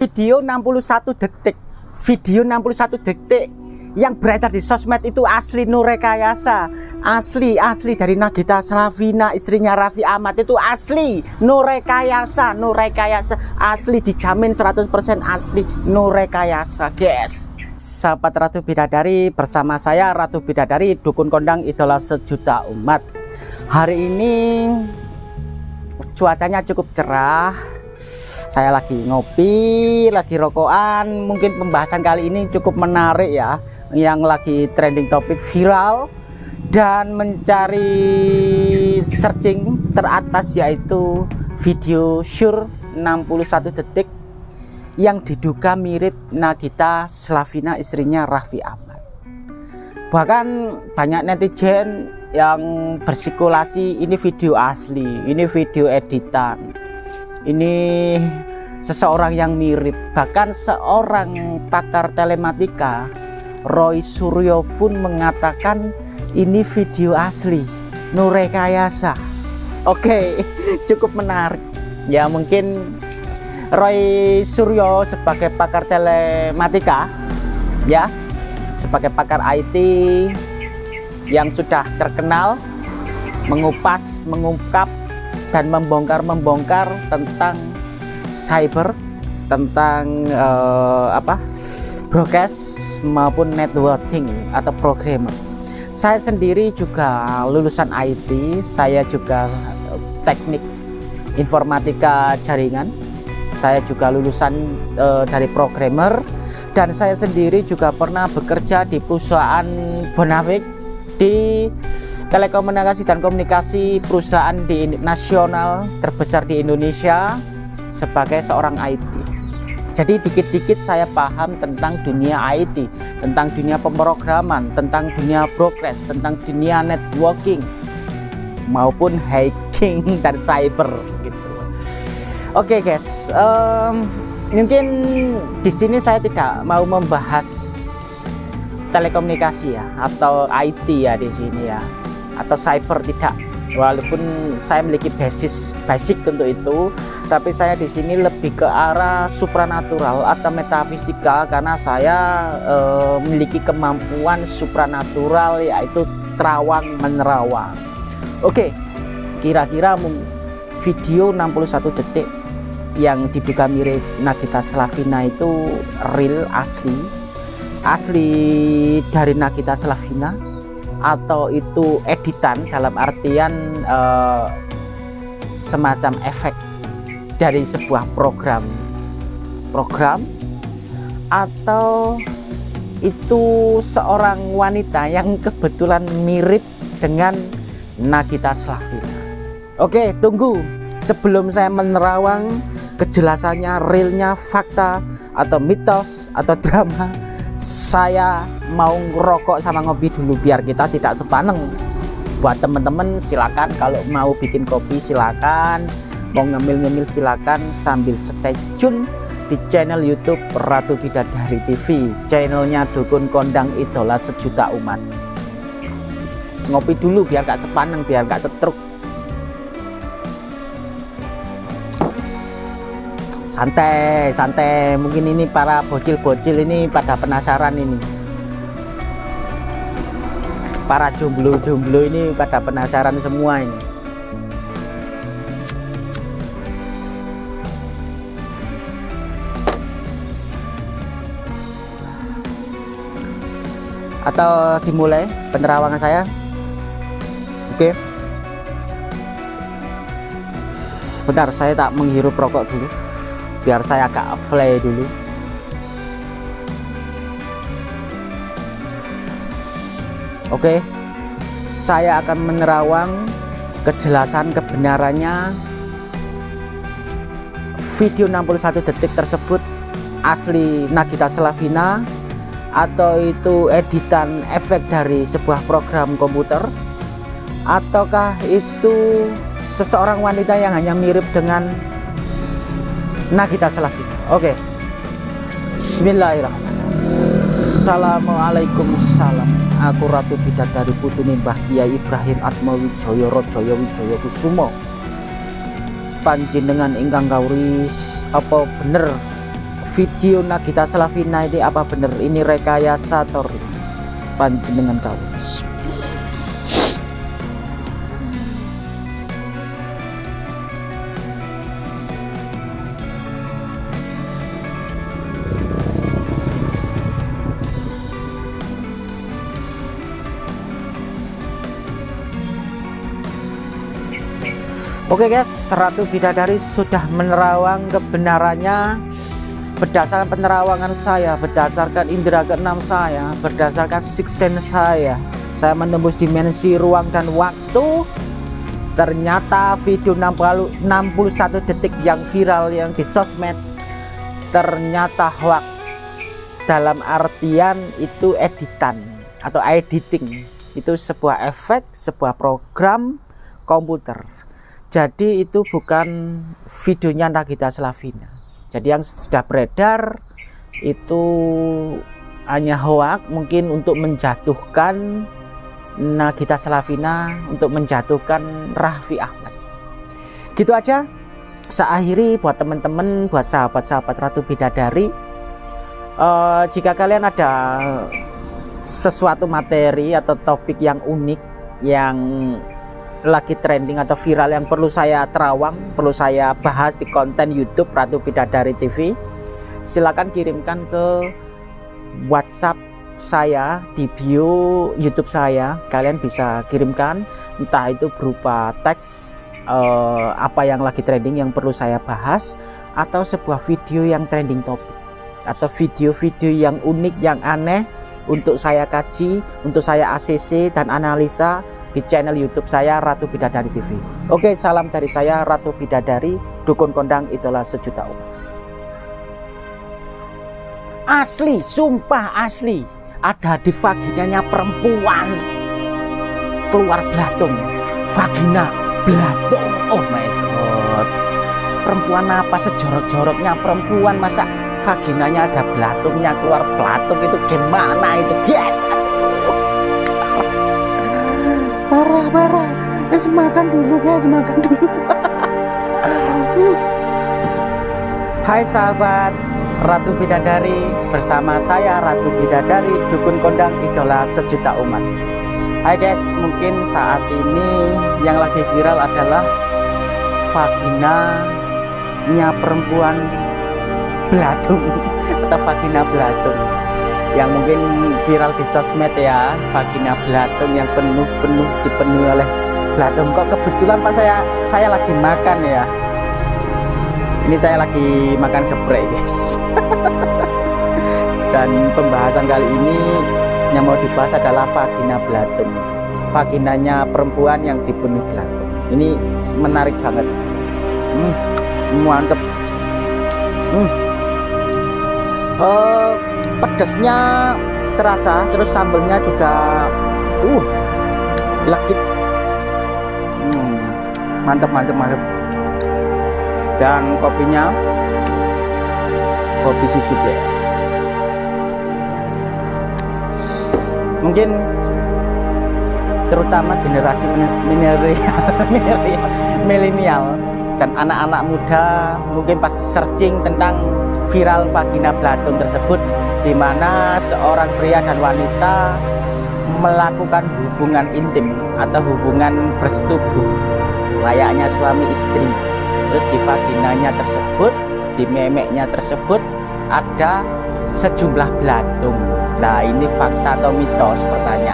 video 61 detik. Video 61 detik yang beredar di sosmed itu asli nurekayasa asli asli dari Nagita Slavina istrinya Raffi Ahmad itu asli nurekayasa nurekayasa asli dijamin 100% asli nurekayasa guys. Sahabat Ratu Bidadari bersama saya Ratu Bidadari dukun kondang idola sejuta umat. Hari ini cuacanya cukup cerah saya lagi ngopi lagi rokokan. Mungkin pembahasan kali ini cukup menarik ya yang lagi trending topik viral dan mencari searching teratas yaitu video sure 61 detik yang diduga mirip Nagita Slavina istrinya Raffi Ahmad. Bahkan banyak netizen yang bersikulasi ini video asli ini video editan ini seseorang yang mirip bahkan seorang pakar telematika Roy Suryo pun mengatakan ini video asli Nurekayasa. Oke cukup menarik. Ya mungkin Roy Suryo sebagai pakar telematika ya sebagai pakar IT yang sudah terkenal mengupas mengungkap dan membongkar-membongkar tentang cyber, tentang uh, apa broadcast maupun networking atau programmer. Saya sendiri juga lulusan IT, saya juga teknik informatika jaringan. Saya juga lulusan uh, dari programmer dan saya sendiri juga pernah bekerja di perusahaan Bonavik di telekomunikasi dan komunikasi perusahaan di nasional terbesar di Indonesia sebagai seorang IT. Jadi dikit-dikit saya paham tentang dunia IT, tentang dunia pemrograman, tentang dunia progress, tentang dunia networking maupun hacking dan cyber gitu. Oke okay guys, um, mungkin di sini saya tidak mau membahas telekomunikasi ya atau IT ya di sini ya atau cyber tidak. Walaupun saya memiliki basis basic untuk itu tapi saya di sini lebih ke arah supranatural atau metafisika karena saya e, memiliki kemampuan supranatural yaitu terawang menerawang. Oke kira-kira video 61 detik yang diduga mirip Nagita Slavina itu real asli? Asli dari Nagita Slavina atau itu editan dalam artian uh, semacam efek dari sebuah program program atau itu seorang wanita yang kebetulan mirip dengan Nagita Slavina. Oke tunggu. Sebelum saya menerawang kejelasannya realnya fakta atau mitos atau drama saya mau ngerokok sama ngopi dulu biar kita tidak sepaneng. Buat teman-teman silakan. Kalau mau bikin kopi silakan. Mau ngemil-ngemil silakan. Sambil stay tune di channel YouTube Ratu Bidadari TV channelnya Dukun Kondang Idola Sejuta Umat. Ngopi dulu biar gak sepaneng biar gak setruk santai santai. Mungkin ini para bocil-bocil ini pada penasaran ini. Para jomblo-jomblo ini pada penasaran semua ini. Atau dimulai penerawangan saya? Oke. Bentar saya tak menghirup rokok dulu biar saya agak fly dulu. Oke. Saya akan menerawang kejelasan kebenarannya. Video 61 detik tersebut asli Nagita Slavina atau itu editan efek dari sebuah program komputer. Ataukah itu seseorang wanita yang hanya mirip dengan Nah kita salah kita. Oke. Okay. Bismillahirrahmanirrahim. Assalamualaikum salam. Aku Ratu Bidadari Putuni Mbah Kiai Ibrahim Atmawi Joyo Rojoyo Wijoyo Kusumo. Sepanjenengan ingkang kauris apa bener video Nagita Slavina ini apa bener ini rekayasa atau panjenengan kau Oke guys, Ratu Bidadari sudah menerawang kebenarannya berdasarkan penerawangan saya, berdasarkan indera keenam saya, berdasarkan siksen saya. Saya menembus dimensi ruang dan waktu. Ternyata video 60, 61 detik yang viral yang di sosmed ternyata hoax dalam artian itu editan atau editing itu sebuah efek, sebuah program komputer jadi itu bukan videonya Nagita Slavina. Jadi yang sudah beredar itu hanya hoak mungkin untuk menjatuhkan Nagita Slavina untuk menjatuhkan Raffi Ahmad. Gitu aja. Saya akhiri buat teman-teman buat sahabat-sahabat Ratu Bidadari. Uh, jika kalian ada sesuatu materi atau topik yang unik yang lagi trending atau viral yang perlu saya terawang, perlu saya bahas di konten YouTube Ratu Bidadari TV, silakan kirimkan ke WhatsApp saya di bio YouTube saya. Kalian bisa kirimkan entah itu berupa teks uh, apa yang lagi trending yang perlu saya bahas atau sebuah video yang trending topik atau video-video yang unik yang aneh untuk saya kaji, untuk saya ACC dan analisa di channel YouTube saya Ratu Bidadari TV. Oke, salam dari saya Ratu Bidadari, dukun kondang itulah sejuta umat. Asli, sumpah asli, ada di vaginanya perempuan keluar belatung, vagina belatung. Oh my god, perempuan apa sejorok-joroknya perempuan masa vaginanya ada belatungnya keluar belatung itu gimana itu guys? Parah parah guys makan dulu guys makan dulu. Hai sahabat Ratu Bidadari bersama saya Ratu Bidadari Dukun Kondang Idola Sejuta Umat. Hai guys mungkin saat ini yang lagi viral adalah vagina nya perempuan belatung atau vagina belatung yang mungkin viral di sosmed ya vagina belatung yang penuh-penuh dipenuhi oleh belatung kok kebetulan pak saya saya lagi makan ya? Ini saya lagi makan geprek guys. Dan pembahasan kali ini yang mau dibahas adalah vagina belatung vaginanya perempuan yang dipenuhi belatung ini menarik banget. Hmm, mantep hmm. uh, pedasnya terasa terus sambelnya juga uh legit. Hmm, mantap mantap mantap dan kopinya kopi susu deh mungkin terutama generasi milenial dan anak-anak muda mungkin pasti searching tentang viral vagina belatung tersebut di mana seorang pria dan wanita melakukan hubungan intim atau hubungan bersetubuh layaknya suami istri. Terus di vaginanya tersebut di memeknya tersebut ada sejumlah belatung. Nah ini fakta atau mitos pertanyaan